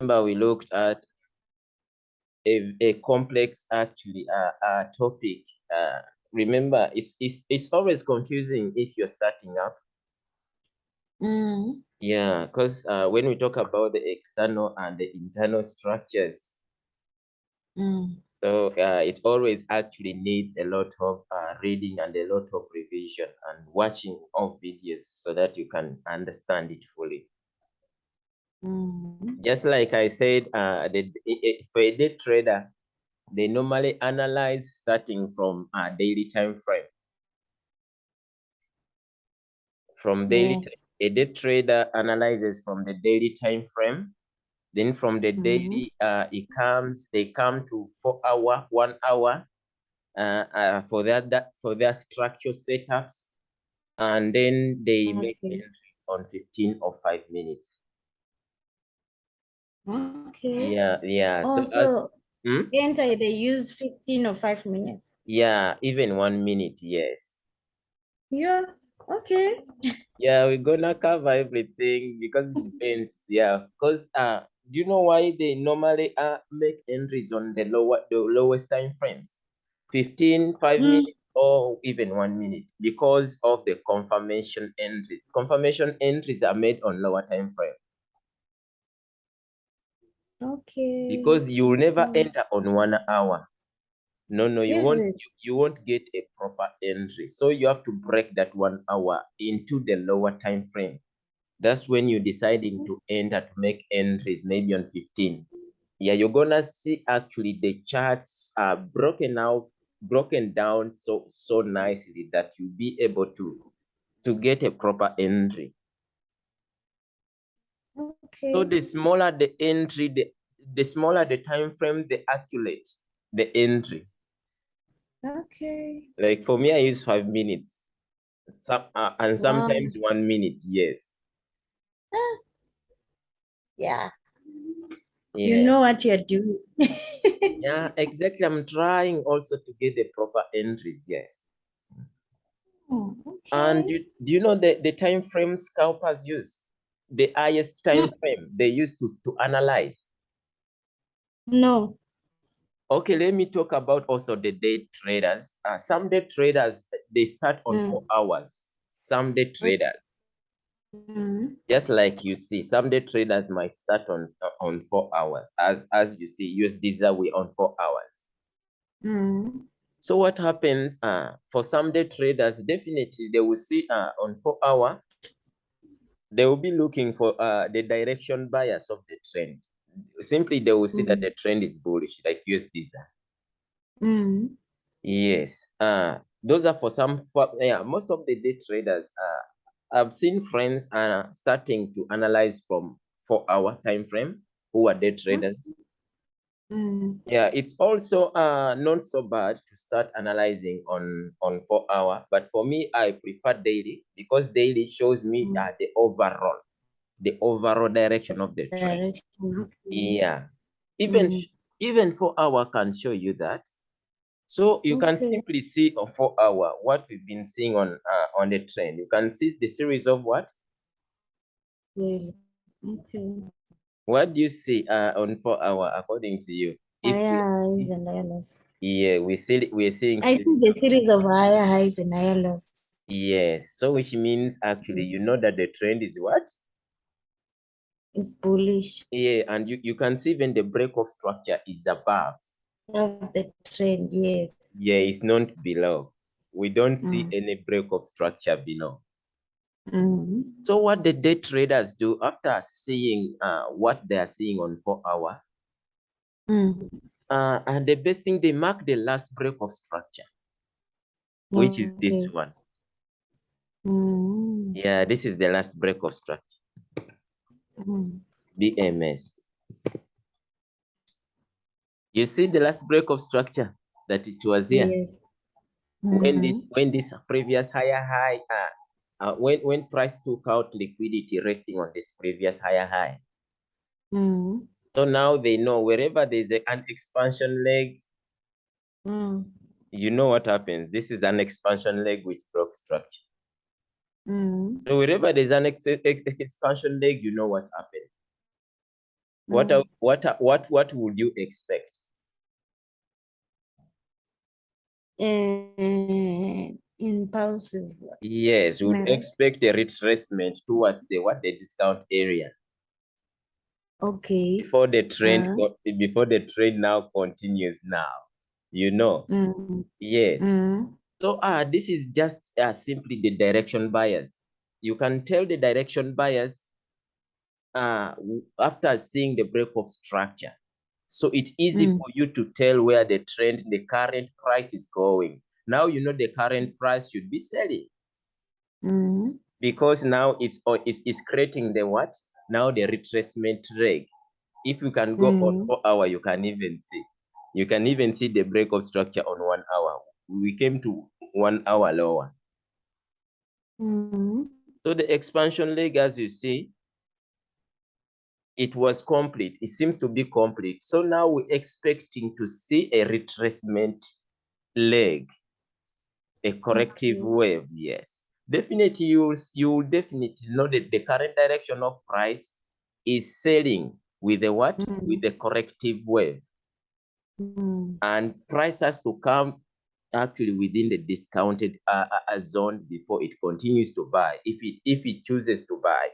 remember we looked at a, a complex actually uh, uh, topic. Uh, remember, it's, it's, it's always confusing if you're starting up. Mm. Yeah, because uh, when we talk about the external and the internal structures, Mm. so uh, it always actually needs a lot of uh, reading and a lot of revision and watching of videos so that you can understand it fully. Mm. Just like I said, uh, the, for a day trader, they normally analyze starting from a daily time frame. From daily, Yes. a day trader analyzes from the daily time frame. Then from the Mhm. daily, uh, it comes, they come to four hour, one hour, uh, uh, for that, that for their structure setups, and then they make Okay. entries on 15 or five minutes. Okay. Yeah, yeah. Oh, so, uh, hmm? enter they use 15 or 5 minutes. yeah, even one minute, yes. Yeah. Okay. Yeah, we're gonna cover everything because it depends. Yeah, because uh, do you know why they normally uh make entries on the lower the lowest time frames? 15, 5 Mm. minutes, or even one minute, because of the confirmation entries. Confirmation entries are made on lower time frame Okay. because you will never okay. enter on one hour. No, no, you Is won't you, you won't get a proper entry. So you have to break that one hour into the lower time frame. That's when you're deciding to enter to make entries, maybe on 15. Yeah, you're gonna see actually the charts are broken out, broken down so so nicely that you'll be able to to get a proper entry. Okay. So the smaller the entry, the, the smaller the time frame, the accurate the entry. Okay. Like for me, I use five minutes. Some uh, and Wow. sometimes one minute, yes. Yeah. Yeah. You know what you're doing. Yeah, exactly. I'm trying also to get the proper entries, yes. Oh, And do, do you know the, the time frame scalpers use? The highest time frame they use to, to analyze. No. Okay, let me talk about also the day traders. Uh, some day traders, they start on Mm. four hours. Some day traders, Mm. just like you see, some day traders might start on on four hours. As as you see, USDs are we on four hours. Mm. So what happens uh, for some day traders, definitely they will see uh, on four hour, they will be looking for uh, the direction bias of the trend. Simply, they will see that Mm. the trend is bullish, like USDs. Mm. Yes. Uh, those are for some, for, yeah, most of the day traders, uh, I've seen friends uh, starting to analyze from four hour time frame who are day traders. Mm. Yeah, it's also uh, not so bad to start analyzing on on four hour, but for me, I prefer daily because daily shows me Mm. the overall, the overall direction of the trend. Direction. Yeah, even Mm. even four hour can show you that. So you can simply see on four hour what we've been seeing on uh, on the trend. You can see the series of what? Yeah. Okay. What do you see uh, on four hour according to you? If Higher highs and higher lows. yeah, we see we're seeing I see the series of higher highs and higher lows. Yes, so which means actually Mm. you know that the trend is what? It's bullish Yeah, and you, you can see even the break of structure is above. of the trend. Yes. Yeah, it's not below. We don't see Mm. any break of structure below. Mm. So what the day traders do after seeing uh, what they are seeing on four hour, Mm. uh, and the best thing they mark the last break of structure, which is this one. Mm. Yeah, this is the last break of structure, Mm. BMS. You see the last break of structure that it was here. Yes. when Mhm. this when this previous higher high uh, uh when when price took out liquidity resting on this previous higher high Mm. so now they know wherever there's a, an expansion leg Mm. you know what happens this is an expansion leg which broke structure Mm. so wherever there's an ex ex expansion leg you know what happened what Mm. are, what are, what what would you expect? Uh, impulsive. Yes, we would Am I right? expect a retracement towards the what the discount area Okay. before the trend Uh, before the trend now continues now. You know, mm, yes. mm, So uh, this is just uh, simply the direction bias. You can tell the direction bias uh, after seeing the break of structure. So it's easy Mm. for you to tell where the trend, the current price is going. Now you know the current price should be selling mm, because now it's or it's, it's creating the what? Now the retracement leg. If you can go on Mm. four hour, you can even see. You can even see the break of structure on one hour. We came to one hour lower. mm, So the expansion leg, as you see, it was complete. It seems to be complete. So now we're expecting to see a retracement leg, a corrective Okay. wave. Yes, definitely you will, you will definitely know that the current direction of price is selling with the what? With Mm. the corrective wave, mm, and price has to come actually within the discounted uh, uh, uh, zone before it continues to buy. If it if it chooses to buy.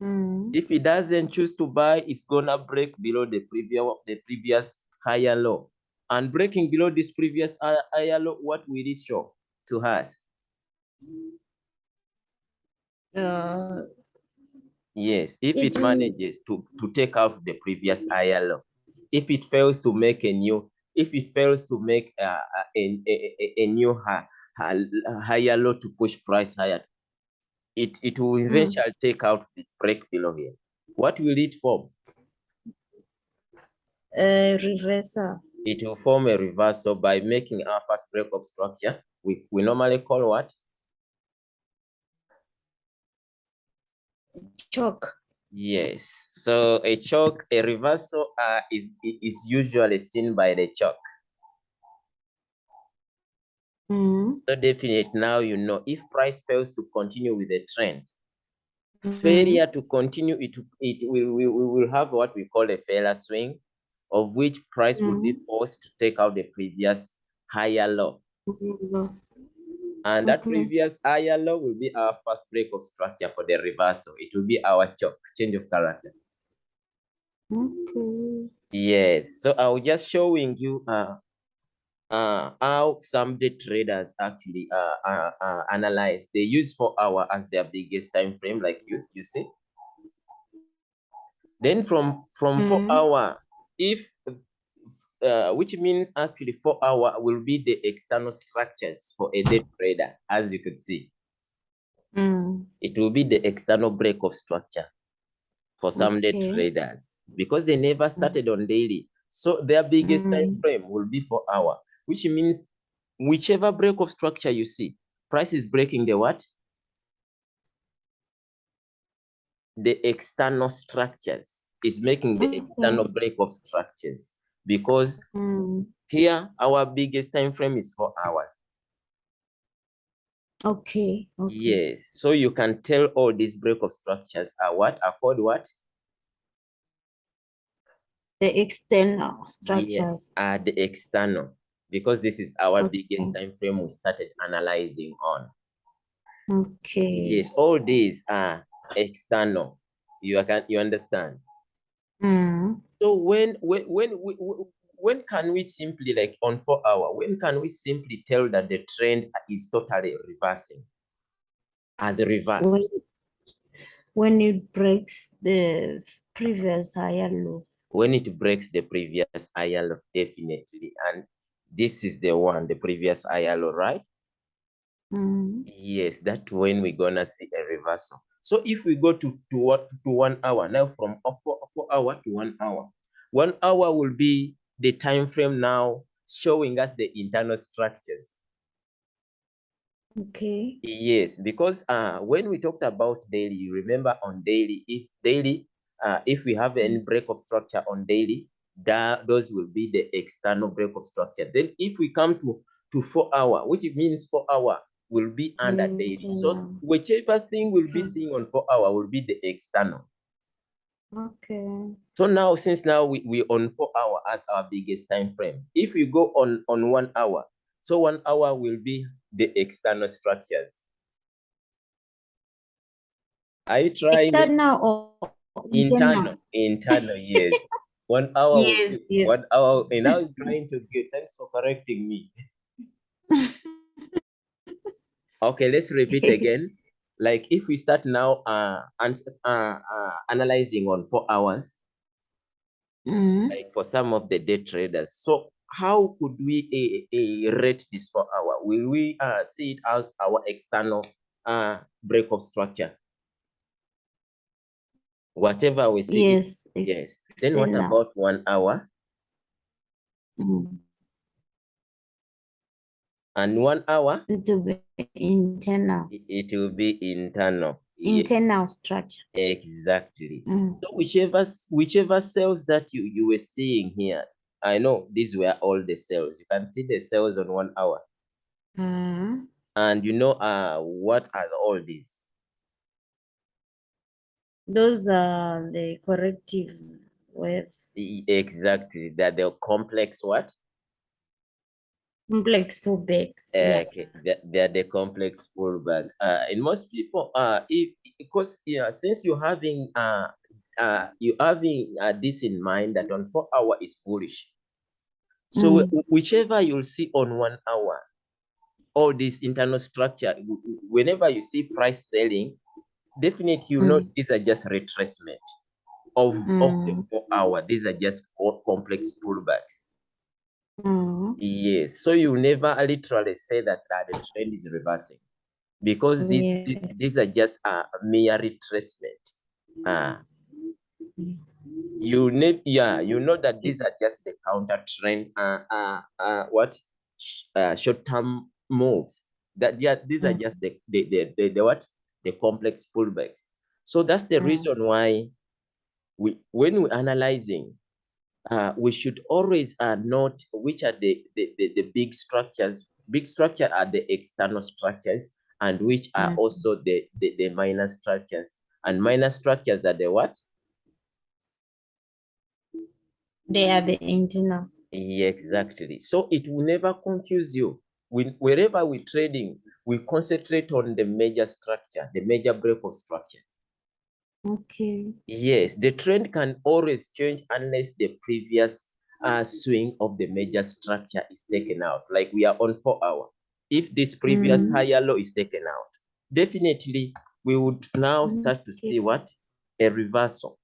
mm. If it doesn't choose to buy, it's gonna break below the previous the previous higher low. And breaking below this previous hi- higher low, what will it show to us? Uh, Yes, if it it manages to, to take out the previous higher low, if it fails to make a new, if it fails to make a, a, a, a, a new high, higher low to push price higher, it, it will mm, eventually take out the break below here. What will it form? A reversal. it will form a reversal by making our first break of structure. We, we normally call what? CHoCH. Yes. So a CHoCH, a reversal uh, is, is usually seen by the CHoCH. Mm, So definite now you know if price fails to continue with the trend, mm, failure to continue, it, it will, we, we will have what we call a failure swing, of which price will be mm, forced to take out the previous higher low. Mm, And that Okay. previous higher low will be our first break of structure for the reversal. It will be our CHoCH, change of character. Okay. Yes. So I was just showing you uh, uh, how some day traders actually uh, uh, uh, analyze. They use four hour as their biggest time frame, like you, you see. Then from from four Mm, hour, if uh, which means actually four hour will be the external structures for a day trader, as you could see. mm, It will be the external break of structure for some day traders because they never started on daily. So their biggest time Mm, frame will be four hour, which means whichever break of structure you see, price is breaking the what? The external structures is making the external break of structures because mm, here our biggest time frame is four hours. Okay. Okay. Yes, so you can tell all these break of structures are what are called what? The external structures. are the external because this is our biggest time frame we started analyzing on. Okay. Yes, all these are external. You can you understand? Mm, So when when when we- when can we simply like on four hour? When can we simply tell that the trend is totally reversing as When reversed? when it breaks the previous higher low. When it breaks the previous ILO, definitely, and this is the one, the previous ILO, right? Mm, Yes, that's when we're gonna see a reversal. So if we go to to what to one hour now, from four, four hour to one hour, one hour will be the time frame now showing us the internal structures. Okay. Yes, because uh, when we talked about daily, you remember on daily, if daily, uh, if we have any break of structure on daily, that those will be the external break of structure. Then if we come to to four hour, which means four hour will be under daily. So whichever thing we'll be seeing on four hour will be the external. Okay. So now, since now we, we on four hour as our biggest time frame, if we go on, on one hour, so one hour will be the external structures. Are you trying? External or internal? Internal, internal yes. One hour, Yes, yes. one hour, and now I'm trying to get, thanks for correcting me. Okay, let's repeat again. Like if we start now uh, and, uh, uh, analyzing on four hours, Mm, like for some of the day traders. So how could we uh, rate this four hour? Will we uh, see it as our external uh, break of structure? Whatever we see, Yes. yes. Then what about one hour? mm, And one hour, It will be internal, it will be internal. Internal structure. Exactly. Mm, So whichever whichever cells that you you were seeing here, I know these were all the cells. You can see the cells on one hour, mm, and you know uh what are all these? Those are the corrective waves, Exactly. That the complex what? Complex pullbacks. Uh, Yeah. okay, they're, they're the complex pullback. Uh, and most people, uh, if because yeah, since you're having uh, uh, you having uh, this in mind that on four hour is bullish. So Mm. whichever you'll see on one hour, all this internal structure, whenever you see price selling, definitely you know Mm. these are just retracement of of the Mm. four hour. These are just co- complex pullbacks. Mm. Yes, so you never literally say that uh, the trend is reversing because these Yes. these are just a mere retracement. Uh, you need yeah, you know that these are just the counter trend uh, uh, uh what uh, short term moves. That yeah, these are Mm. just the the, the the the what the complex pullbacks. So that's the Mm. reason why we when we're analyzing uh, we should always uh, note which are the, the, the, the big structures. Big structure are the external structures and which are Mm. also the, the, the minor structures. And minor structures are the what? They are the internal. Yeah, exactly. So it will never confuse you. We, wherever we're trading, we concentrate on the major structure, the major break of structure. Okay. Yes, the trend can always change unless the previous uh, swing of the major structure is taken out. Like we are on four hour. If this previous Mm. higher low is taken out, definitely we would now start to see what a reversal.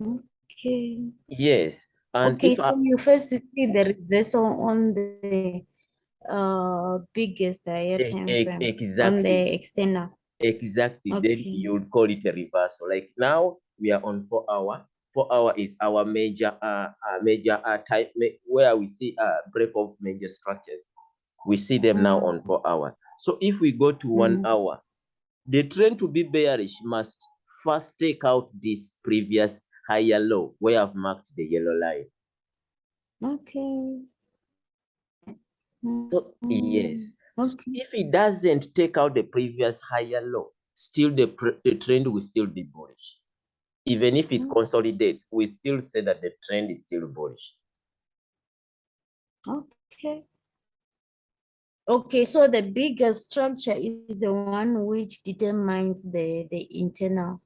Okay. Yes, and Okay, so I, you first see the reversal on the uh biggest higher e- time frame on the external. Exactly, then you would call it a reversal. Like now we are on four hour. Four hour is our major uh, uh major uh type ma- where we see uh break of major structures. We see them now on Mm. four hour. So if we go to one Mm. hour, the trend to be bearish must first take out this previous higher low where I've marked the yellow line. Okay. So yes, Mm. Okay. if it doesn't take out the previous higher low, still the, the trend will still be bullish. Even if it Mm. consolidates, we still say that the trend is still bullish. Okay. Okay, so the bigger structure is the one which determines the the internal.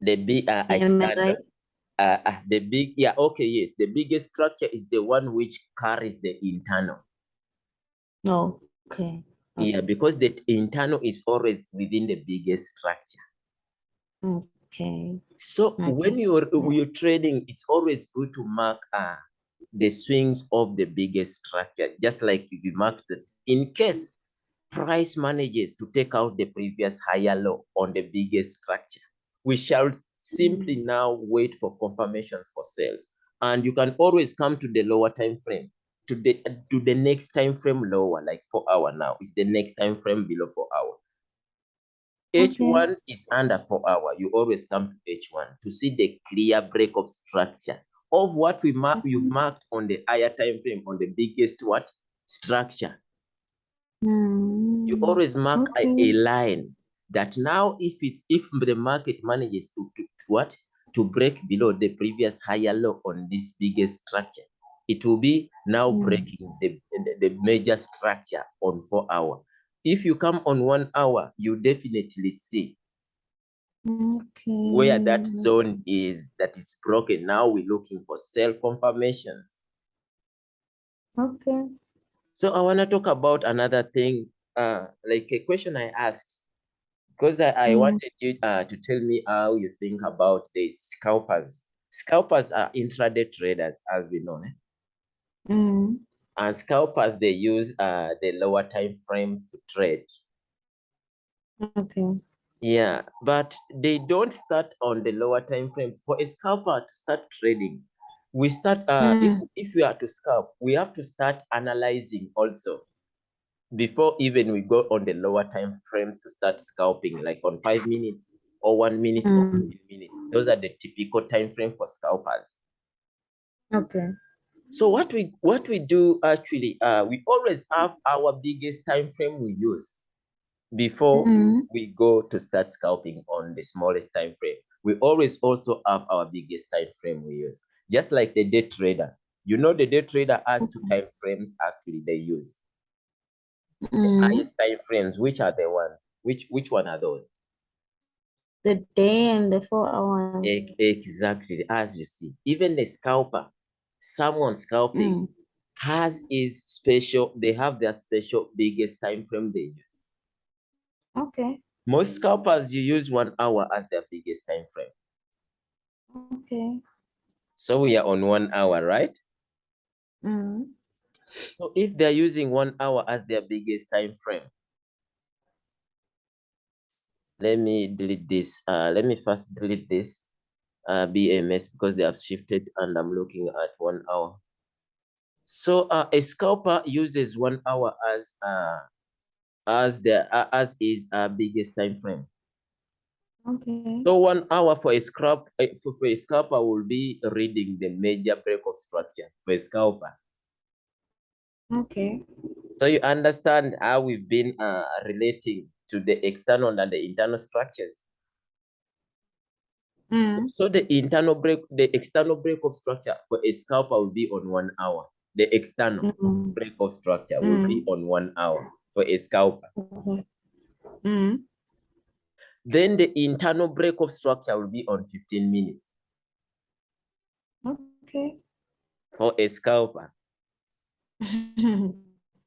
The big uh, Am I external, right? uh, uh, the big yeah okay yes, the biggest structure is the one which carries the internal. No. Okay. Yeah, because the internal is always within the biggest structure. Okay. So when you're when you're trading, it's always good to mark uh the swings of the biggest structure, just like you marked it. In case price manages to take out the previous higher low on the biggest structure, we shall simply now wait for confirmations for sales. And you can always come to the lower time frame, to the to the next time frame lower, like four hour now. Is the next time frame below four hour. Okay. H1 is under four hour. You always come to H1 to see the clear break of structure of what we mark you Mhm. marked on the higher time frame on the biggest what structure. You Mm. always mark a, a line that now if it's if the market manages to, to, to what to break below the previous higher low on this biggest structure. It will be now Mm. breaking the, the, major structure on four hour. If you come on one hour, you definitely see Okay. where that zone is that is broken. Now we're looking for sell confirmations. Okay. So I want to talk about another thing, uh, like a question I asked, because I, I Mm. wanted you uh, to tell me how you think about the scalpers. Scalpers are intraday traders, as we know, eh? Mm. and scalpers they use uh, the lower time frames to trade. Okay. Yeah, but they don't start on the lower time frame. For a scalper to start trading, we start uh if, Mm. if we are to scalp, we have to start analyzing also before even we go on the lower time frame to start scalping, like on five minutes or one minute or Mm. 15 minutes. Those are the typical time frame for scalpers. Okay. So what we what we do actually, uh, we always have our biggest time frame we use before Mm. we go to start scalping on the smallest time frame. We always also have our biggest time frame we use, just like the day trader. You know, the day trader has two time frames actually they use. Mm. Highest time frames, which are the ones? Which which one are those? The day and the four hours. Ex- Exactly, as you see, even the scalper, someone scalping Mm. has is special. They have their special biggest time frame they use. Okay. Most scalpers you use one hour as their biggest time frame. Okay. So we are on one hour, right? Mm. So if they're using one hour as their biggest time frame, let me delete this. Uh, let me first delete this uh, BMS because they have shifted and I'm looking at one hour. So uh, a scalper uses one hour as uh, as the uh, as is uh, biggest time frame. Okay. So one hour for a scalp uh, for, for a scalper will be reading the major break of structure for a scalper. Okay. So you understand how we've been uh, relating to the external and the internal structures. So- Mm. So the internal break, the external break of structure for a scalper will be on one hour. The external Mm. break of structure will be on one hour for a scalper. Okay. Mm. Then the internal break of structure will be on 15 minutes Okay. for a scalper.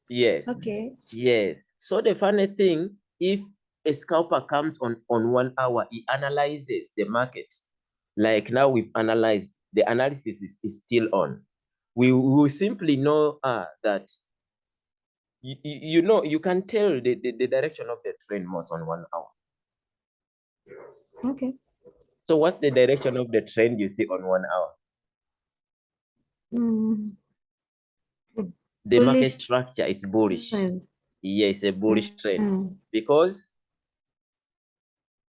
Yes. okay. Yes. So the funny thing, if a scalper comes on, on one hour, he analyzes the market. Like now we've analyzed, the analysis is, is still on. We will simply know uh, that, you, you know, you can tell the, the, the direction of the train most on one hour. Okay. So what's the direction of the trend you see on one hour? Mm. The market structure is bullish. Trend. Yes, a bullish trend Mm. because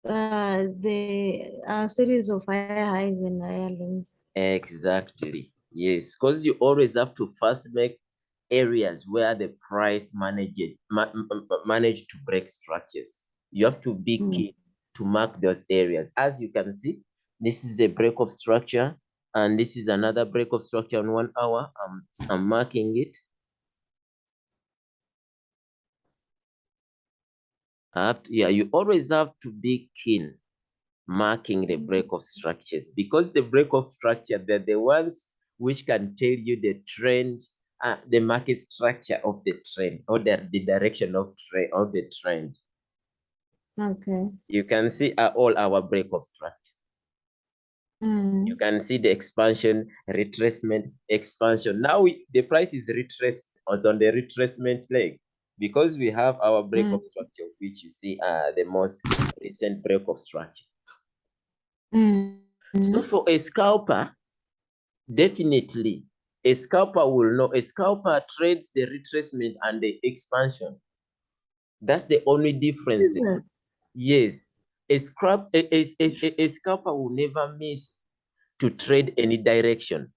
Uh, the uh, series of higher highs and higher lows. Exactly. Yes, because you always have to first make areas where the price manage it, ma- m- m- manage to break structures. You have to be Mm. keen to mark those areas. As you can see, this is a break of structure, and this is another break of structure on one hour. I'm, I'm marking it. I have to, yeah, you always have to be keen marking the break of structures because the break of structure, they're the ones which can tell you the trend, uh, the market structure of the trend or the, the direction of trend of the trend. Okay. You can see uh, all our break of structure. Mm. You can see the expansion, retracement, expansion. Now we, the price is retraced on the retracement leg because we have our break Mm. of structure, which you see uh, the most recent break of structure. Mm. So for a scalper, definitely a scalper will know. A scalper trades the retracement and the expansion. That's the only difference. Yes, a scrap a, a, a, a- a scalper will never miss to trade any direction.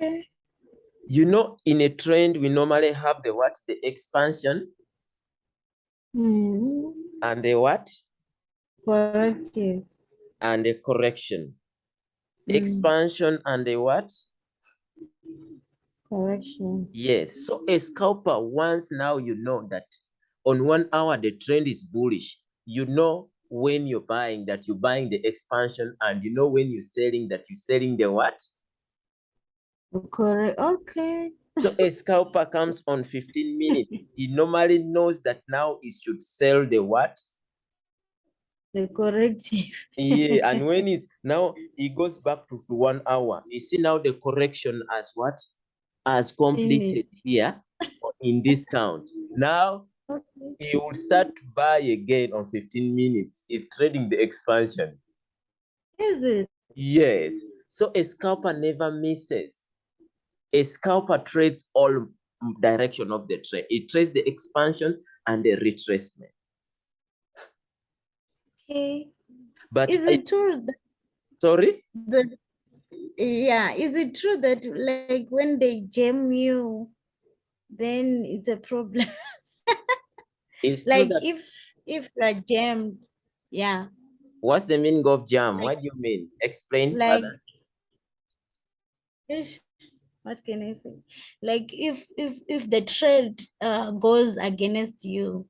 Okay. You know, in a trend, we normally have the what? The expansion Mm. and the what? Corrective. and the correction. Mm. Expansion and the what? Correction. Yes. So a scalper, once now you know that on one hour the trend is bullish, you know when you're buying that you're buying the expansion, and you know when you're selling that you're selling the what? Correct. Okay. So a scalper comes on 15 minutes. He normally knows that now he should sell the what? The corrective. Yeah, and when it's now he goes back to, to one hour. You see now the correction as what? As completed here in this count. Now Okay. he will start to buy again on 15 minutes. He's trading the expansion. Is it? Yes. So a scalper never misses. A scalper trades all direction of the trade. It trades the expansion and the retracement. Okay. But Is I- it true that sorry? the yeah, is it true that like when they jam you, then it's a problem? It's Like if if you're jammed, yeah, what's the meaning of jam? What do you mean? Explain like further. What can I say? Like if if if the trade uh goes against you,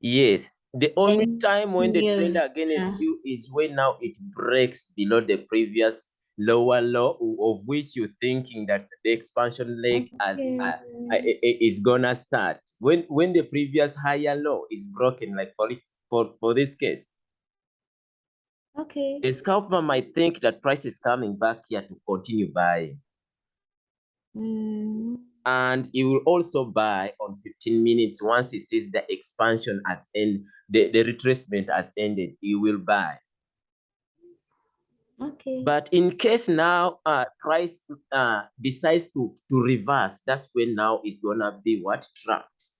Yes. The only time when the trend against yeah. you is when now it breaks below the previous lower low of which you're thinking that the expansion leg as uh, uh, Okay. i- i- is gonna start. When when the previous higher low is broken, like for it, for, for this case, Okay. the scalper might think that price is coming back here to continue buying. Mm, and he will also buy on 15 minutes. Once he sees the expansion has end the, the retracement has ended he will buy. Okay. but in case now uh price uh decides to to reverse that's when now it's gonna be what? Trapped.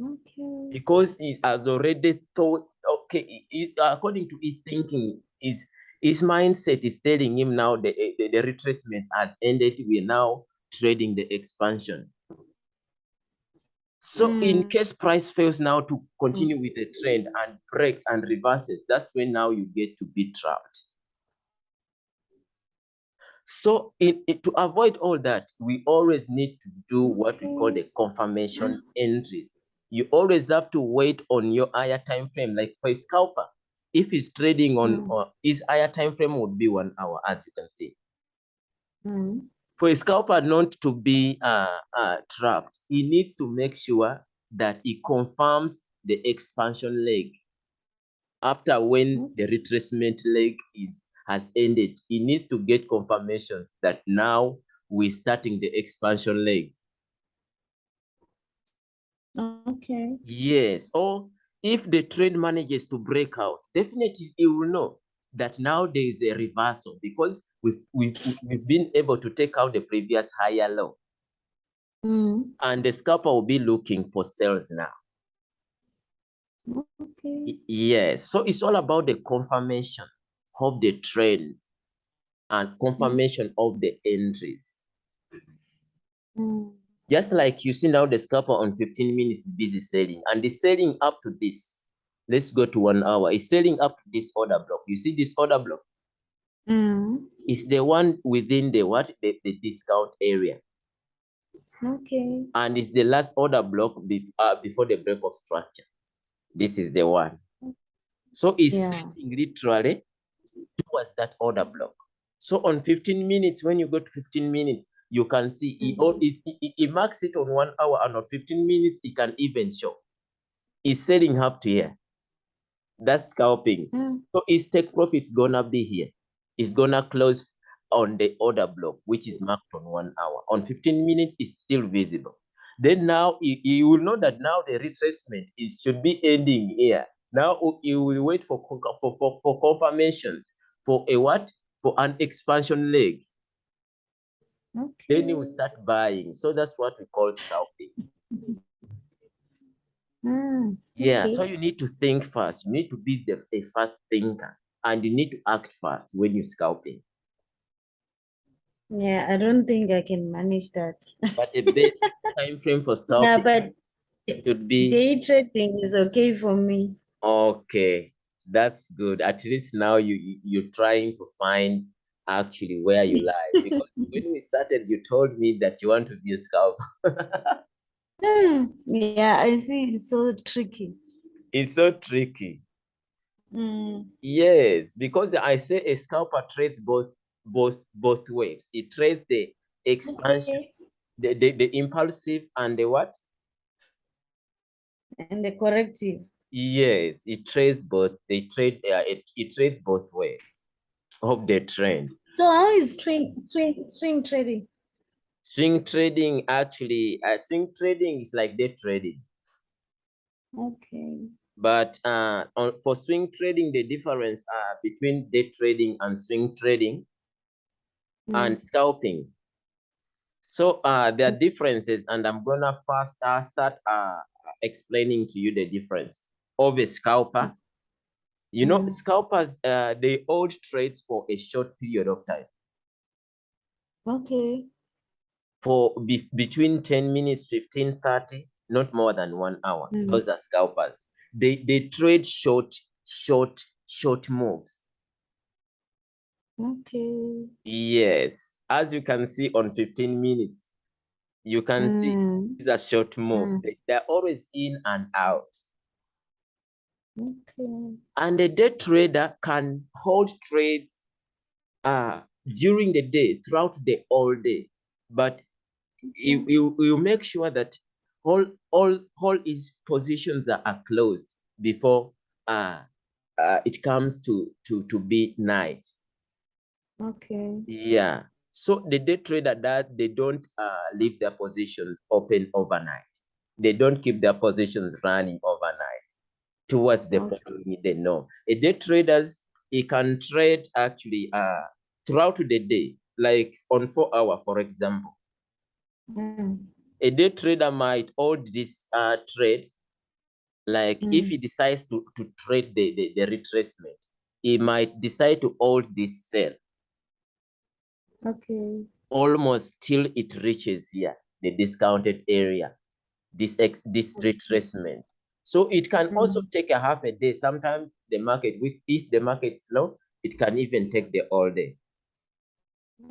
Okay. because he has already thought okay he- according to his thinking his his mindset is telling him now the, eh, the, the retracement has ended. We're now trading the expansion. So in Mm. case price fails now to continue mm. with the trend and breaks and reverses that's when now you get to be trapped. So in, in- to avoid all that we always need to do what we call the confirmation mm. entries. You always have to wait on your higher time frame. Like for a scalper if he's trading on Mm. his higher time frame would be one hour as you can see Mm. for a scalper not to be uh, uh, trapped he needs to make sure that he confirms the expansion leg after when the retracement leg is has ended he needs to get confirmation that now we're starting the expansion leg Okay. Yes, or if the trend manages to break out, definitely you will know that now there is a reversal because we've, we've, we've been able to take out the previous higher low Mm. and the scalper will be looking for sales now. Okay. Yes, so it's all about the confirmation of the trend and confirmation of the entries. Mm. Just like you see now the scalper on 15 minutes is busy selling and the selling up to this. Let's go to one hour. It's selling up to this order block. You see this order block? Mm. It's the one within the what? The, the discount area. Okay. And it's the last order block be, uh, before the break of structure. This is the one. So it's Yeah. selling literally towards that order block. So on 15 minutes, when you go to 15 minutes, you can see it, all- it, it, it marks it on one hour and on 15 minutes, it can even show. It's selling up to here. That's scalping. Mm. So its take profit's gonna be here. It's gonna close on the order block, which is marked on one hour. On 15 minutes, it's still visible. Then now you, you will know that now the retracement is should be ending here. Now you will wait for, for, for, for confirmations for a what? For an expansion leg. Then you will start buying. So that's what we call scalping. Mm. Yeah, so you need to think fast. You need to be the, a fast thinker and you need to act fast when you're scalping. Yeah, I don't think I can manage that. But the best time frame for Yeah, scalping but it should be day trading is okay for me. okay. That's good. At least now you- you're trying to find actually where you lie. Because when we started, you told me that you want to be a scalper. Hmm, yeah, I see. It's so tricky. It's so tricky. Mm, Yes, because I say a scalper trades both both both waves. It trades the expansion, okay. the, the, the impulsive and the what? And the corrective. Yes, it trades both. They trade uh, it, it trades both ways of the trend. So how is swing swing swing trading? Swing trading actually, uh, swing trading is like day trading. Okay. But uh, on, for swing trading, the difference uh, between day trading and swing trading and Mm, scalping. So uh, there are differences, and I'm gonna first uh, start uh, explaining to you the difference of a scalper. You know, Mm. scalpers uh, they hold trades for a short period of time, Okay. for be, between 10 minutes, 15, 30, not more than one hour. Mm. Those are scalpers. They they trade short, short, short moves. Okay. Yes, as you can see on 15 minutes, you can see Mm, these are short moves. Mm. They, they're always in and out. Okay. And a day trader can hold trades uh, during the day, throughout the whole day. But you, you, you make sure that all, all, all his positions are, are closed before uh, uh, it comes to, to, to be night. Okay. Yeah. So the day trader that they don't uh, leave their positions open overnight. They don't keep their positions running overnight towards the Okay. following day. No. A day traders, he can trade actually uh throughout the day, like on four hour, for example. Mm, A day trader might hold this uh trade, like if Mm. he decides to, to trade the, the, the retracement, he might decide to hold this sell Okay. almost till it reaches here, the discounted area, this ex this retracement. So it can also Mm. take a half a day. Sometimes the market, with if the market is low, it can even take the all day.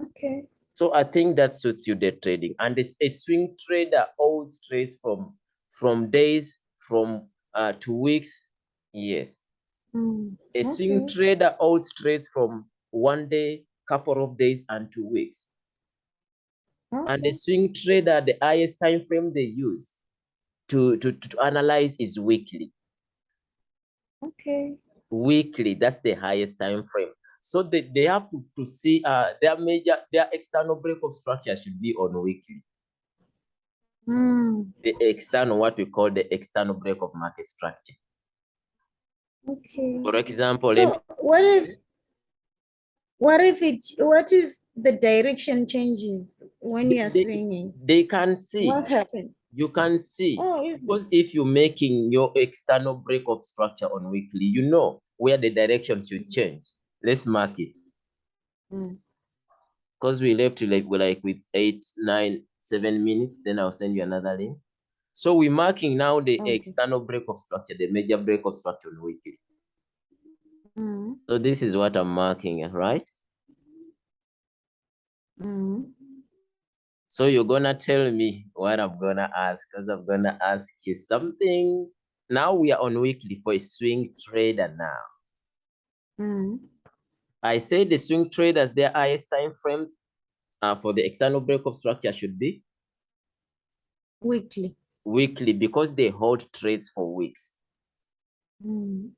Okay. So I think that suits you the trading. And it's a swing trader holds trades from from days, from uh to weeks. Yes. Mm, A swing trader holds trades from one day, couple of days, and two weeks. And the swing trader, the highest time frame they use to, to, to analyze is weekly. Okay. Weekly, that's the highest time frame. So they, they have to, to see uh their major their external break of structure should be on weekly. Mm, The external, what we call the external break of market structure. Okay. For example, So what if what if it what if the direction changes when you are they, swinging? they can see, What happened? You can see. Oh, Because if you're making your external break of structure on weekly, you know where the direction should change. Let's mark it. Mm, Because we left like we like with eight, nine, seven minutes, then I'll send you another link. So we're marking now the Okay. external break of structure, the major break of structure on weekly. mm, So this is what I'm marking, right? mm. So you're gonna tell me what I'm gonna ask, because I'm gonna ask you something. Now we are on weekly for a swing trader now. Mm, I say the swing traders, their highest time frame uh, for the external break of structure should be Weekly. weekly because they hold trades for weeks. Mm,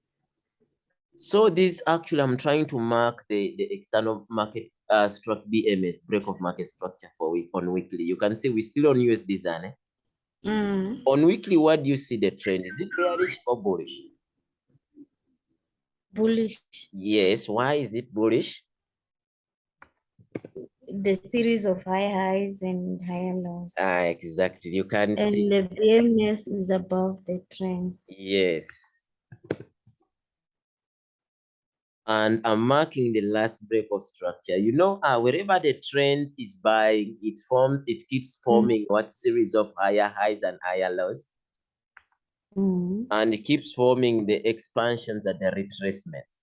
So this actually, I'm trying to mark the, the external market uh, struct BMS break of market structure for week on weekly. You can see we still on USD Zane. mm. On weekly, what do you see the trend? Is it bearish or bullish? Bullish. Yes. Why is it bullish? The series of high highs and higher lows. Ah, exactly. You can And see. the BMS is above the trend. Yes. And I'm marking the last break of structure. You know, uh, wherever the trend is buying, it forms, it keeps forming what series of higher highs and higher lows. Mm, and it keeps forming the expansions and the retracements.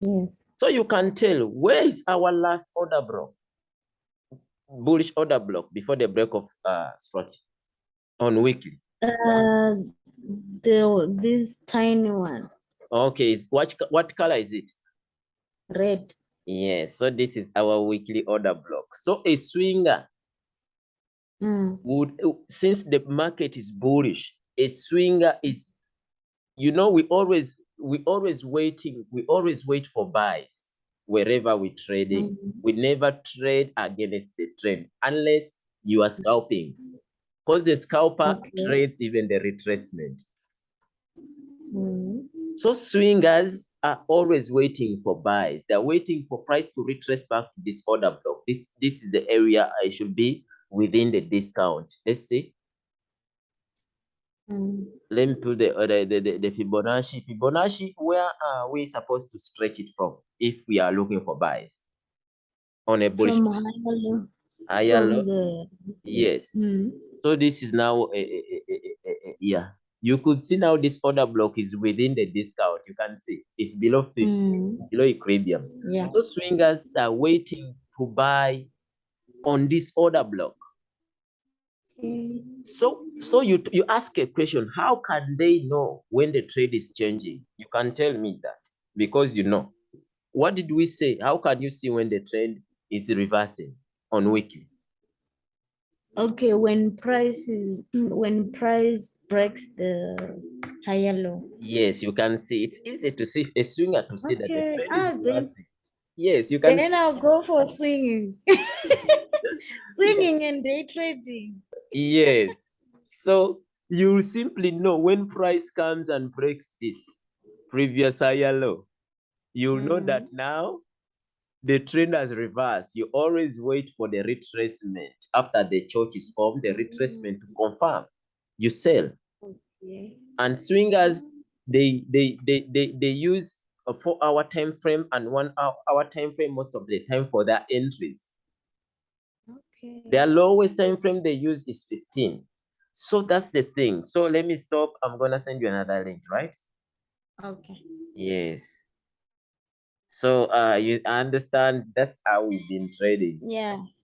yes. So you can tell where is our last order block, bullish order block before the break of uh structure on weekly. Uh, the this tiny one, Okay, what what color is it? red. Yes, so this is our weekly order block. So a swinger Mm, would uh, since the market is bullish, a swinger is you know we always we always waiting, we always wait for buys wherever we trading. mm, We never trade against the trend unless you are scalping. Because the scalper Okay. trades even the retracement. mm, So swingers are always waiting for buys. They're waiting for price to retrace back to this order block. This this is the area I should be within the discount. Let's see. mm. Let me put the, uh, the, the, the, the Fibonacci. Fibonacci, where are we supposed to stretch it from if we are looking for buys? On a bullish From higher low, higher from low? the, Yes. mm, So this is now, a, a, a, a, a, a- yeah. You could see now this order block is within the discount. You can see it's below 50, mm, below equilibrium. yeah. So swingers are waiting to buy on this order block. Okay. So, so you you ask a question: How can they know when the trade is changing? You can tell me that because you know. What did we say? How can you see when the trend is reversing on weekly? Okay, when price is, mm, when price breaks the higher low. Yes, you can see. It's easy to see a swinger to see that the Okay, trend ah, is then- Yes, you can. Then I'll go for swinging. Swinging and day trading. Yes. So you'll simply know when price comes and breaks this previous higher low, You'll know that now the trend has reversed. You always wait for the retracement after the CHoCH is formed, the retracement mm. to confirm. You sell. Yeah. And swingers, they they they they, they use a four hour time frame and one hour, hour time frame most of the time for their entries. Okay. Their lowest time frame they use is 15. So that's the thing. So let me stop. I'm gonna send you another link, right? Okay. Yes. So uh you understand that's how we've been trading. Yeah.